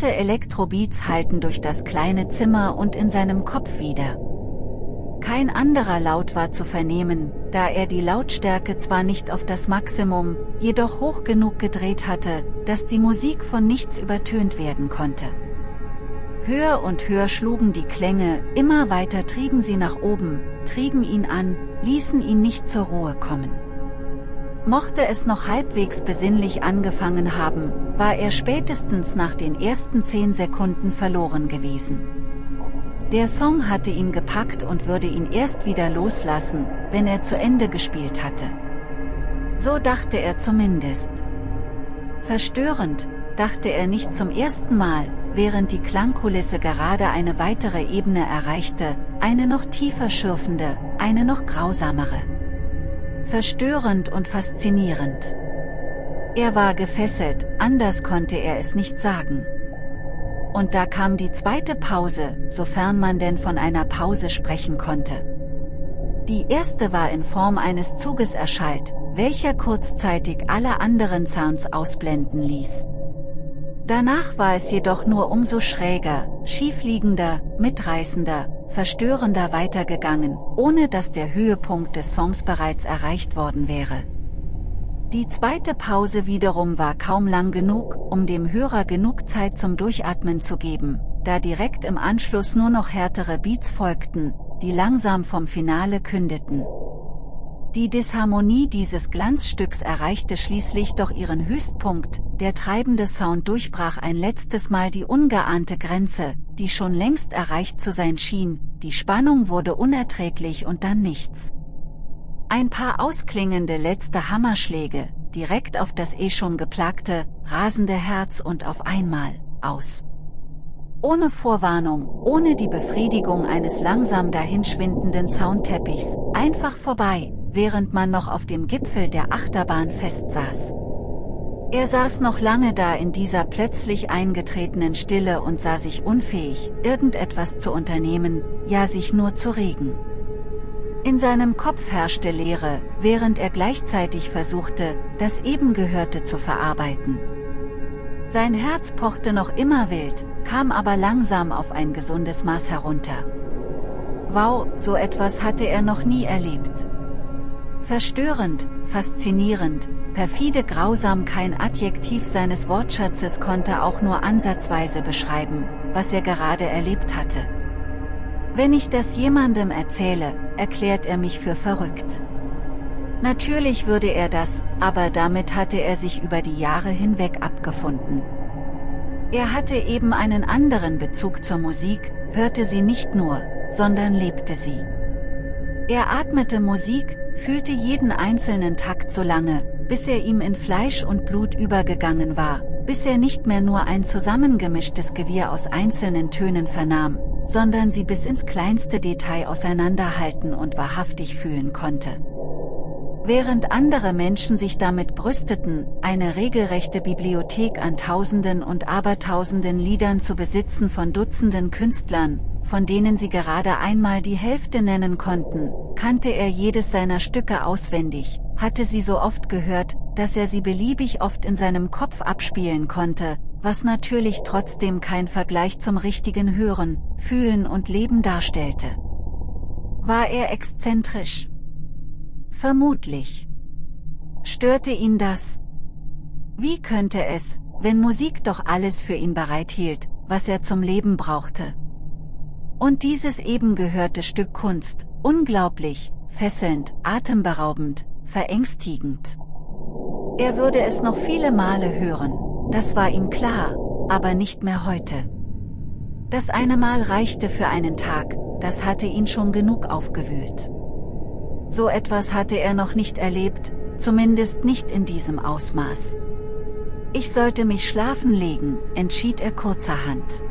Laute Elektrobeats halten durch das kleine Zimmer und in seinem Kopf wieder. Kein anderer Laut war zu vernehmen, da er die Lautstärke zwar nicht auf das Maximum, jedoch hoch genug gedreht hatte, dass die Musik von nichts übertönt werden konnte. Höher und höher schlugen die Klänge, immer weiter trieben sie nach oben, trieben ihn an, ließen ihn nicht zur Ruhe kommen. Mochte es noch halbwegs besinnlich angefangen haben, war er spätestens nach den ersten zehn Sekunden verloren gewesen. Der Song hatte ihn gepackt und würde ihn erst wieder loslassen, wenn er zu Ende gespielt hatte. So dachte er zumindest. Verstörend, dachte er nicht zum ersten Mal, während die Klangkulisse gerade eine weitere Ebene erreichte, eine noch tiefer schürfende, eine noch grausamere. Verstörend und faszinierend. Er war gefesselt, anders konnte er es nicht sagen. Und da kam die zweite Pause, sofern man denn von einer Pause sprechen konnte. Die erste war in Form eines Zuges erschallt, welcher kurzzeitig alle anderen Sounds ausblenden ließ. Danach war es jedoch nur umso schräger, schiefliegender, mitreißender, verstörender weitergegangen, ohne dass der Höhepunkt des Songs bereits erreicht worden wäre. Die zweite Pause wiederum war kaum lang genug, um dem Hörer genug Zeit zum Durchatmen zu geben, da direkt im Anschluss nur noch härtere Beats folgten, die langsam vom Finale kündeten. Die Disharmonie dieses Glanzstücks erreichte schließlich doch ihren Höchstpunkt, der treibende Sound durchbrach ein letztes Mal die ungeahnte Grenze, die schon längst erreicht zu sein schien, die Spannung wurde unerträglich und dann nichts. Ein paar ausklingende letzte Hammerschläge, direkt auf das eh schon geplagte, rasende Herz und auf einmal, aus. Ohne Vorwarnung, ohne die Befriedigung eines langsam dahinschwindenden Soundteppichs, einfach vorbei, während man noch auf dem Gipfel der Achterbahn festsaß. Er saß noch lange da in dieser plötzlich eingetretenen Stille und sah sich unfähig, irgendetwas zu unternehmen, ja sich nur zu regen. In seinem Kopf herrschte Leere, während er gleichzeitig versuchte, das eben Gehörte zu verarbeiten. Sein Herz pochte noch immer wild, kam aber langsam auf ein gesundes Maß herunter. Wow, so etwas hatte er noch nie erlebt. Verstörend, faszinierend, perfide grausam kein Adjektiv seines Wortschatzes konnte auch nur ansatzweise beschreiben, was er gerade erlebt hatte. Wenn ich das jemandem erzähle, erklärt er mich für verrückt. Natürlich würde er das, aber damit hatte er sich über die Jahre hinweg abgefunden. Er hatte eben einen anderen Bezug zur Musik, hörte sie nicht nur, sondern lebte sie. Er atmete Musik, fühlte jeden einzelnen Takt so lange, bis er ihm in Fleisch und Blut übergegangen war, bis er nicht mehr nur ein zusammengemischtes Gewirr aus einzelnen Tönen vernahm, sondern sie bis ins kleinste Detail auseinanderhalten und wahrhaftig fühlen konnte. Während andere Menschen sich damit brüsteten, eine regelrechte Bibliothek an Tausenden und Abertausenden Liedern zu besitzen von Dutzenden Künstlern, von denen sie gerade einmal die Hälfte nennen konnten, kannte er jedes seiner Stücke auswendig, hatte sie so oft gehört, dass er sie beliebig oft in seinem Kopf abspielen konnte, was natürlich trotzdem kein Vergleich zum richtigen Hören, Fühlen und Leben darstellte. War er exzentrisch? Vermutlich. Störte ihn das? Wie könnte es, wenn Musik doch alles für ihn bereithielt, was er zum Leben brauchte? Und dieses eben gehörte Stück Kunst, unglaublich, fesselnd, atemberaubend, verängstigend. Er würde es noch viele Male hören, das war ihm klar, aber nicht mehr heute. Das eine Mal reichte für einen Tag, das hatte ihn schon genug aufgewühlt. So etwas hatte er noch nicht erlebt, zumindest nicht in diesem Ausmaß. Ich sollte mich schlafen legen, entschied er kurzerhand.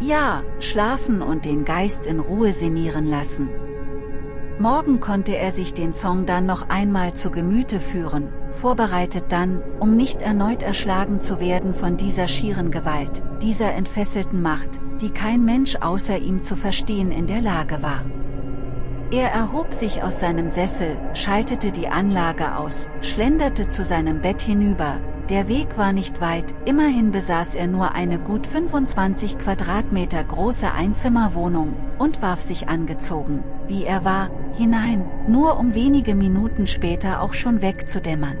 Ja, schlafen und den Geist in Ruhe sinnieren lassen, Morgen konnte er sich den Song dann noch einmal zu Gemüte führen, vorbereitet dann, um nicht erneut erschlagen zu werden von dieser schieren Gewalt, dieser entfesselten Macht, die kein Mensch außer ihm zu verstehen in der Lage war. Er erhob sich aus seinem Sessel, schaltete die Anlage aus, schlenderte zu seinem Bett hinüber, der Weg war nicht weit, immerhin besaß er nur eine gut 25 Quadratmeter große Einzimmerwohnung, und warf sich angezogen, wie er war, hinein, nur um wenige Minuten später auch schon wegzudämmern.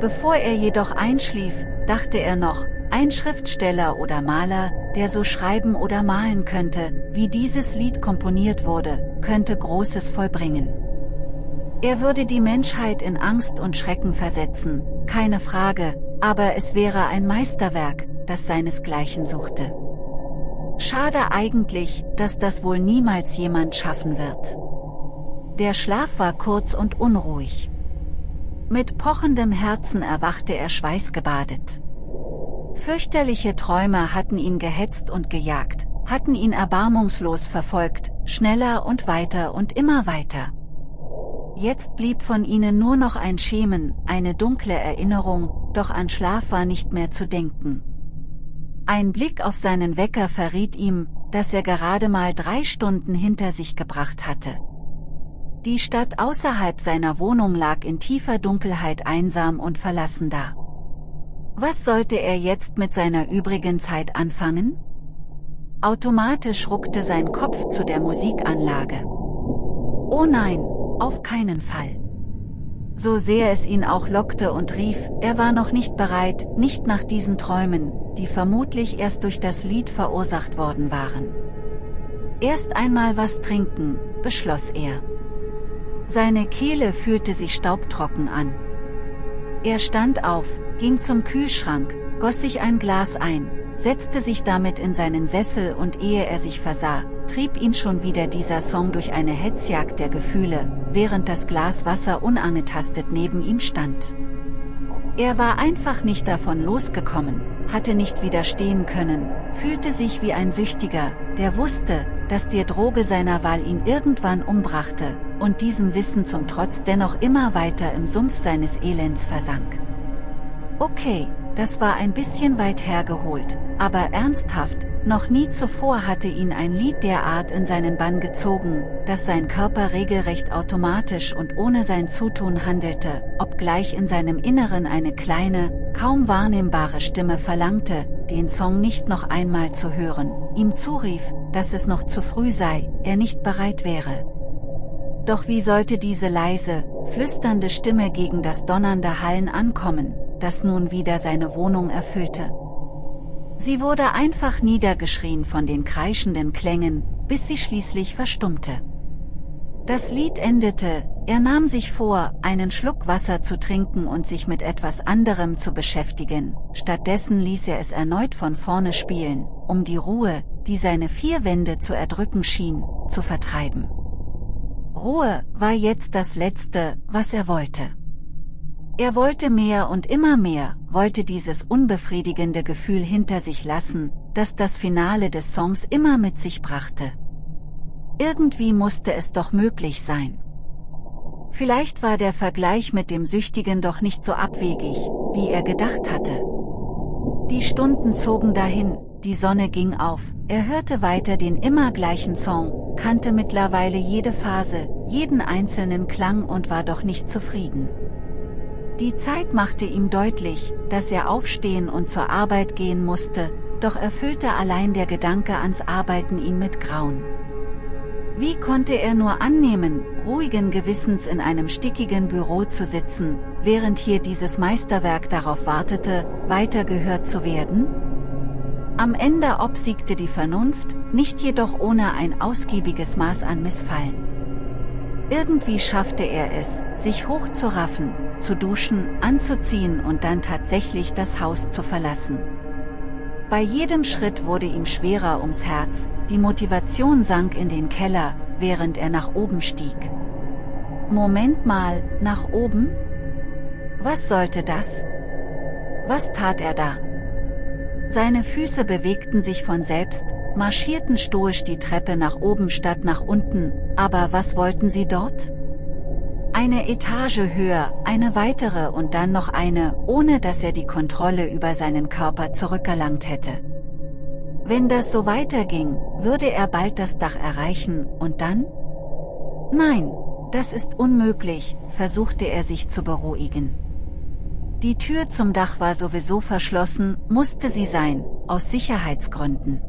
Bevor er jedoch einschlief, dachte er noch, ein Schriftsteller oder Maler, der so schreiben oder malen könnte, wie dieses Lied komponiert wurde, könnte Großes vollbringen. Er würde die Menschheit in Angst und Schrecken versetzen, keine Frage, aber es wäre ein Meisterwerk, das seinesgleichen suchte. Schade eigentlich, dass das wohl niemals jemand schaffen wird. Der Schlaf war kurz und unruhig. Mit pochendem Herzen erwachte er schweißgebadet. Fürchterliche Träume hatten ihn gehetzt und gejagt, hatten ihn erbarmungslos verfolgt, schneller und weiter und immer weiter. Jetzt blieb von ihnen nur noch ein Schemen, eine dunkle Erinnerung, doch an Schlaf war nicht mehr zu denken. Ein Blick auf seinen Wecker verriet ihm, dass er gerade mal drei Stunden hinter sich gebracht hatte. Die Stadt außerhalb seiner Wohnung lag in tiefer Dunkelheit einsam und verlassen da. Was sollte er jetzt mit seiner übrigen Zeit anfangen? Automatisch ruckte sein Kopf zu der Musikanlage. Oh nein, auf keinen Fall. So sehr es ihn auch lockte und rief, er war noch nicht bereit, nicht nach diesen Träumen, die vermutlich erst durch das Lied verursacht worden waren. Erst einmal was trinken, beschloss er. Seine Kehle fühlte sich staubtrocken an. Er stand auf, ging zum Kühlschrank, goss sich ein Glas ein, setzte sich damit in seinen Sessel und ehe er sich versah, trieb ihn schon wieder dieser Song durch eine Hetzjagd der Gefühle, während das Glas Wasser unangetastet neben ihm stand. Er war einfach nicht davon losgekommen, hatte nicht widerstehen können, fühlte sich wie ein Süchtiger, der wusste, dass die Droge seiner Wahl ihn irgendwann umbrachte, und diesem Wissen zum Trotz dennoch immer weiter im Sumpf seines Elends versank. Okay, das war ein bisschen weit hergeholt, aber ernsthaft, noch nie zuvor hatte ihn ein Lied derart in seinen Bann gezogen, dass sein Körper regelrecht automatisch und ohne sein Zutun handelte, obgleich in seinem Inneren eine kleine, kaum wahrnehmbare Stimme verlangte, den Song nicht noch einmal zu hören, ihm zurief, dass es noch zu früh sei, er nicht bereit wäre. Doch wie sollte diese leise, flüsternde Stimme gegen das donnernde Hallen ankommen, das nun wieder seine Wohnung erfüllte? Sie wurde einfach niedergeschrien von den kreischenden Klängen, bis sie schließlich verstummte. Das Lied endete, er nahm sich vor, einen Schluck Wasser zu trinken und sich mit etwas anderem zu beschäftigen, stattdessen ließ er es erneut von vorne spielen, um die Ruhe, die seine vier Wände zu erdrücken schien, zu vertreiben. Ruhe war jetzt das Letzte, was er wollte. Er wollte mehr und immer mehr, wollte dieses unbefriedigende Gefühl hinter sich lassen, das das Finale des Songs immer mit sich brachte. Irgendwie musste es doch möglich sein. Vielleicht war der Vergleich mit dem Süchtigen doch nicht so abwegig, wie er gedacht hatte. Die Stunden zogen dahin, die Sonne ging auf, er hörte weiter den immer gleichen Song, kannte mittlerweile jede Phase, jeden einzelnen Klang und war doch nicht zufrieden. Die Zeit machte ihm deutlich, dass er aufstehen und zur Arbeit gehen musste, doch erfüllte allein der Gedanke ans Arbeiten ihn mit Grauen. Wie konnte er nur annehmen, ruhigen Gewissens in einem stickigen Büro zu sitzen, während hier dieses Meisterwerk darauf wartete, weiter gehört zu werden? Am Ende obsiegte die Vernunft, nicht jedoch ohne ein ausgiebiges Maß an Missfallen. Irgendwie schaffte er es, sich hochzuraffen, zu duschen, anzuziehen und dann tatsächlich das Haus zu verlassen. Bei jedem Schritt wurde ihm schwerer ums Herz, die Motivation sank in den Keller, während er nach oben stieg. Moment mal, nach oben? Was sollte das? Was tat er da? Seine Füße bewegten sich von selbst, marschierten stoisch die Treppe nach oben statt nach unten, aber was wollten sie dort? Eine Etage höher, eine weitere und dann noch eine, ohne dass er die Kontrolle über seinen Körper zurückerlangt hätte. Wenn das so weiterging, würde er bald das Dach erreichen, und dann? Nein, das ist unmöglich, versuchte er sich zu beruhigen. Die Tür zum Dach war sowieso verschlossen, musste sie sein, aus Sicherheitsgründen.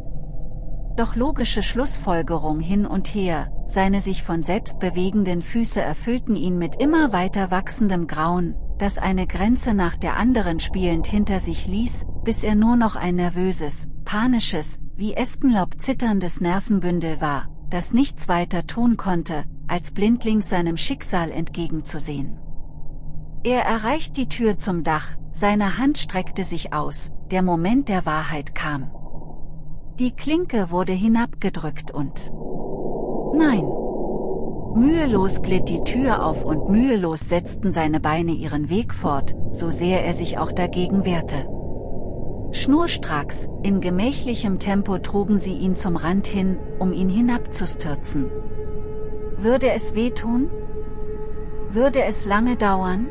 Doch logische Schlussfolgerung hin und her, seine sich von selbst bewegenden Füße erfüllten ihn mit immer weiter wachsendem Grauen, das eine Grenze nach der anderen spielend hinter sich ließ, bis er nur noch ein nervöses, panisches, wie Espenlaub zitterndes Nervenbündel war, das nichts weiter tun konnte, als blindlings seinem Schicksal entgegenzusehen. Er erreicht die Tür zum Dach, seine Hand streckte sich aus, der Moment der Wahrheit kam. Die Klinke wurde hinabgedrückt und... Nein! Mühelos glitt die Tür auf und mühelos setzten seine Beine ihren Weg fort, so sehr er sich auch dagegen wehrte. Schnurstracks, in gemächlichem Tempo trugen sie ihn zum Rand hin, um ihn hinabzustürzen. Würde es wehtun? Würde es lange dauern?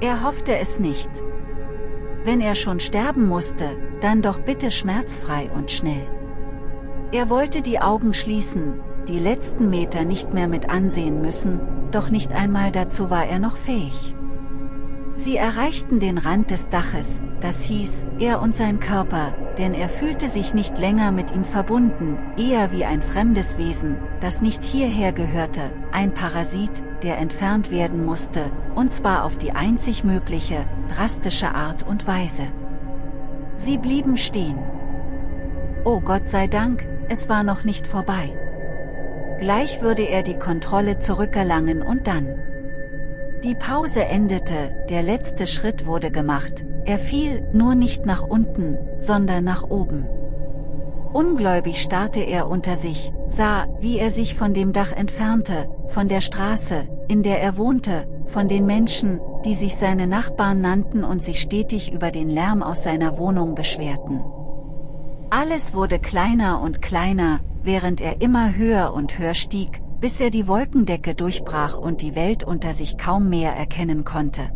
Er hoffte es nicht. Wenn er schon sterben musste, dann doch bitte schmerzfrei und schnell. Er wollte die Augen schließen, die letzten Meter nicht mehr mit ansehen müssen, doch nicht einmal dazu war er noch fähig. Sie erreichten den Rand des Daches, das hieß, er und sein Körper, denn er fühlte sich nicht länger mit ihm verbunden, eher wie ein fremdes Wesen, das nicht hierher gehörte, ein Parasit, der entfernt werden musste, und zwar auf die einzig mögliche, drastische Art und Weise. Sie blieben stehen. Oh Gott sei Dank, es war noch nicht vorbei. Gleich würde er die Kontrolle zurückerlangen und dann. Die Pause endete, der letzte Schritt wurde gemacht, er fiel nur nicht nach unten, sondern nach oben. Ungläubig starrte er unter sich, sah, wie er sich von dem Dach entfernte, von der Straße, in der er wohnte, von den Menschen, die sich seine Nachbarn nannten und sich stetig über den Lärm aus seiner Wohnung beschwerten. Alles wurde kleiner und kleiner, während er immer höher und höher stieg, bis er die Wolkendecke durchbrach und die Welt unter sich kaum mehr erkennen konnte.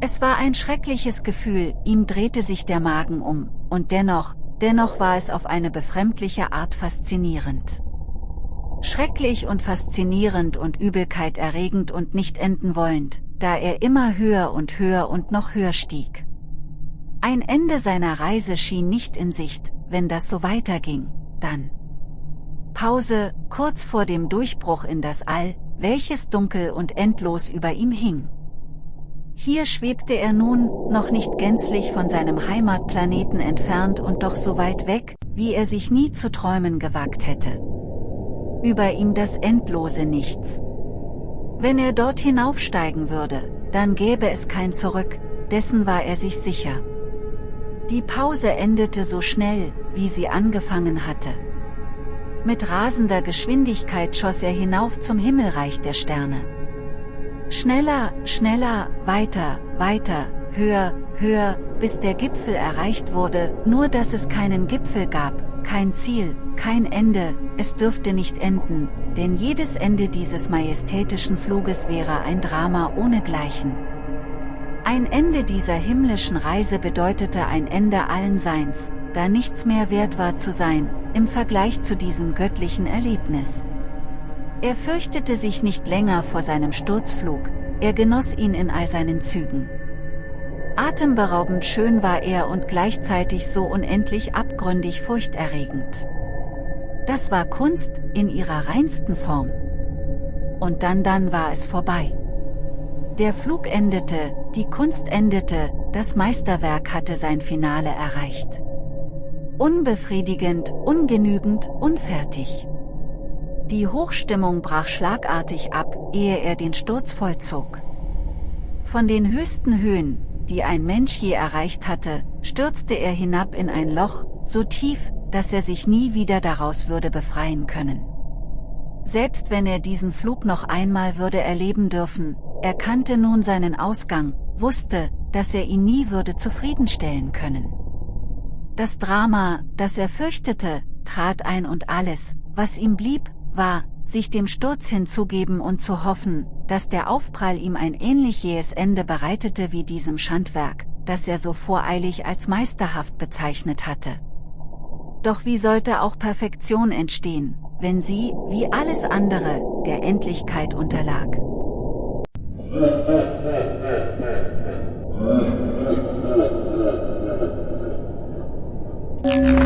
Es war ein schreckliches Gefühl, ihm drehte sich der Magen um, und dennoch, dennoch war es auf eine befremdliche Art faszinierend. Schrecklich und faszinierend und Übelkeit erregend und nicht enden wollend, da er immer höher und höher und noch höher stieg. Ein Ende seiner Reise schien nicht in Sicht, wenn das so weiterging, dann. Pause, kurz vor dem Durchbruch in das All, welches dunkel und endlos über ihm hing. Hier schwebte er nun, noch nicht gänzlich von seinem Heimatplaneten entfernt und doch so weit weg, wie er sich nie zu träumen gewagt hätte. Über ihm das endlose Nichts. Wenn er dort hinaufsteigen würde, dann gäbe es kein Zurück, dessen war er sich sicher. Die Pause endete so schnell, wie sie angefangen hatte. Mit rasender Geschwindigkeit schoss er hinauf zum Himmelreich der Sterne. Schneller, schneller, weiter, weiter, höher, höher, bis der Gipfel erreicht wurde, nur dass es keinen Gipfel gab, kein Ziel, kein Ende, es dürfte nicht enden, denn jedes Ende dieses majestätischen Fluges wäre ein Drama ohnegleichen. Ein Ende dieser himmlischen Reise bedeutete ein Ende allen Seins, da nichts mehr wert war zu sein, im Vergleich zu diesem göttlichen Erlebnis. Er fürchtete sich nicht länger vor seinem Sturzflug, er genoss ihn in all seinen Zügen. Atemberaubend schön war er und gleichzeitig so unendlich abgründig furchterregend. Das war Kunst, in ihrer reinsten Form. Und dann dann war es vorbei. Der Flug endete, die Kunst endete, das Meisterwerk hatte sein Finale erreicht. Unbefriedigend, ungenügend, unfertig. Die Hochstimmung brach schlagartig ab, ehe er den Sturz vollzog. Von den höchsten Höhen, die ein Mensch je erreicht hatte, stürzte er hinab in ein Loch, so tief, dass er sich nie wieder daraus würde befreien können. Selbst wenn er diesen Flug noch einmal würde erleben dürfen, er kannte nun seinen Ausgang, wusste, dass er ihn nie würde zufriedenstellen können. Das Drama, das er fürchtete, trat ein und alles, was ihm blieb, war, sich dem Sturz hinzugeben und zu hoffen, dass der Aufprall ihm ein ähnlich jähes Ende bereitete wie diesem Schandwerk, das er so voreilig als meisterhaft bezeichnet hatte. Doch wie sollte auch Perfektion entstehen, wenn sie, wie alles andere, der Endlichkeit unterlag? Musik